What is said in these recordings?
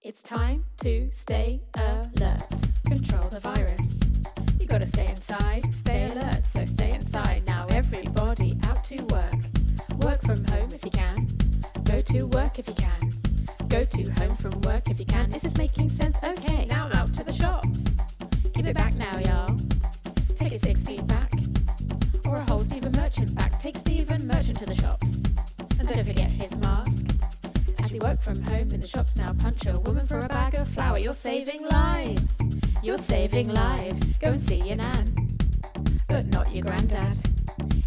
It's time to stay alert. Control the virus. You gotta stay inside, stay alert, so stay inside. Now, everybody out to work. Work from home if you can. Go to work if you can. Go to home from work if you can. Is this making sense? Okay, now out to the shops. Keep it back now, y'all. Take it six feet back. Or a whole Stephen Merchant back. Take Stephen Merchant to the shops. And don't forget work from home in the shops now, punch a woman for a bag of flour. You're saving lives. You're saving lives. Go and see your nan. But not your granddad.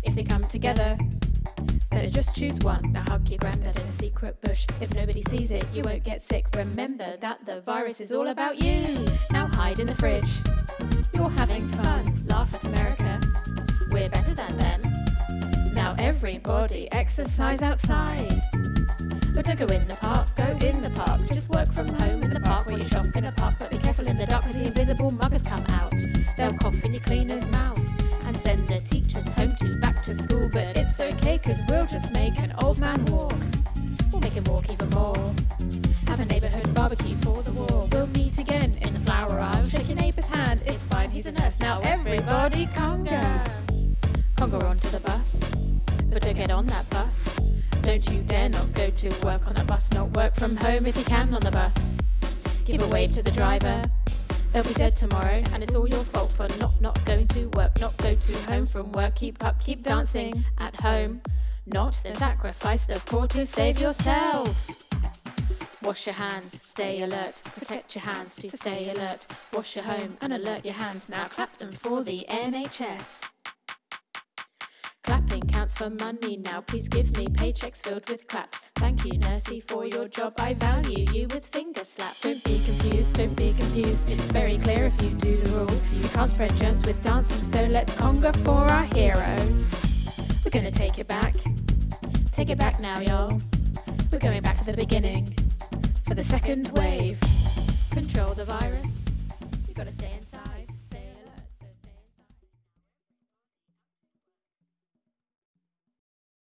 If they come together, better just choose one. Now hug your granddad in a secret bush. If nobody sees it, you won't get sick. Remember that the virus is all about you. Now hide in the fridge. You're having fun. Laugh at America. We're better than them. Now everybody exercise outside. But don't go in the park, go in the park. Just work from home in the park where you shop in a park. But be careful in the dark because the invisible muggers come out. They'll cough in your cleaner's mouth and send the teachers home to back to school. But it's okay because we'll just make an old man walk. We'll make him walk even more. Have a neighborhood barbecue for the war. We'll meet again in the flower aisle. Shake your neighbor's hand, it's fine, he's a nurse. Now everybody conga. Conga onto the bus. But don't get on that bus. Don't you dare not go to work on that bus, not work from home if you can on the bus. Give a wave to the driver. They'll be dead tomorrow, and it's all your fault for not not going to work, not go to home from work. Keep up, keep dancing at home. Not then sacrifice the poor to save yourself. Wash your hands, stay alert. Protect your hands to stay alert. Wash your home and alert your hands. Now clap them for the NHS. Counts for money now. Please give me paychecks filled with claps. Thank you, Nursey, for your job. I value you with finger slaps. Don't be confused, don't be confused. It's very clear if you do the rules. You can't spread germs with dancing, so let's conga for our heroes. We're gonna take it back. Take it back now, y'all. We're going back to the beginning for the second wave. Control the virus. You gotta stay inside.